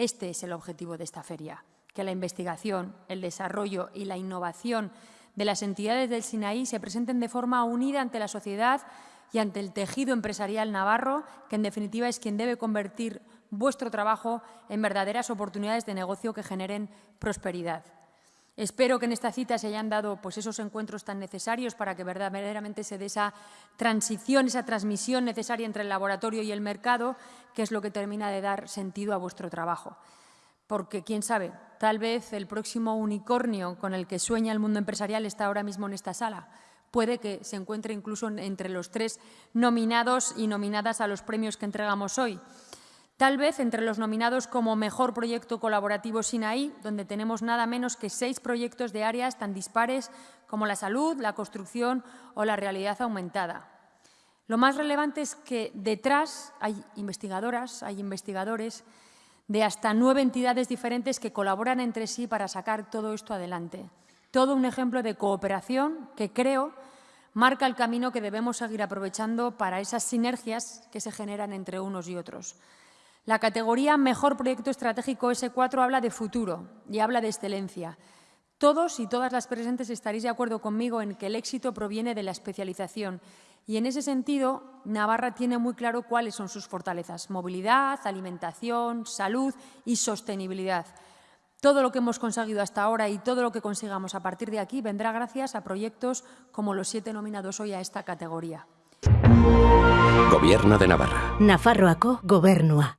Este es el objetivo de esta feria, que la investigación, el desarrollo y la innovación de las entidades del Sinaí se presenten de forma unida ante la sociedad y ante el tejido empresarial navarro, que en definitiva es quien debe convertir vuestro trabajo en verdaderas oportunidades de negocio que generen prosperidad. Espero que en esta cita se hayan dado pues, esos encuentros tan necesarios para que verdaderamente se dé esa transición, esa transmisión necesaria entre el laboratorio y el mercado, que es lo que termina de dar sentido a vuestro trabajo. Porque, quién sabe, tal vez el próximo unicornio con el que sueña el mundo empresarial está ahora mismo en esta sala. Puede que se encuentre incluso entre los tres nominados y nominadas a los premios que entregamos hoy. Tal vez entre los nominados como Mejor Proyecto Colaborativo Sinaí, donde tenemos nada menos que seis proyectos de áreas tan dispares como la salud, la construcción o la realidad aumentada. Lo más relevante es que detrás hay investigadoras, hay investigadores de hasta nueve entidades diferentes que colaboran entre sí para sacar todo esto adelante. Todo un ejemplo de cooperación que creo marca el camino que debemos seguir aprovechando para esas sinergias que se generan entre unos y otros. La categoría Mejor Proyecto Estratégico S4 habla de futuro y habla de excelencia. Todos y todas las presentes estaréis de acuerdo conmigo en que el éxito proviene de la especialización y en ese sentido Navarra tiene muy claro cuáles son sus fortalezas, movilidad, alimentación, salud y sostenibilidad. Todo lo que hemos conseguido hasta ahora y todo lo que consigamos a partir de aquí vendrá gracias a proyectos como los siete nominados hoy a esta categoría. Gobierno de Navarra. Nafarroako gobernua.